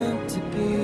to be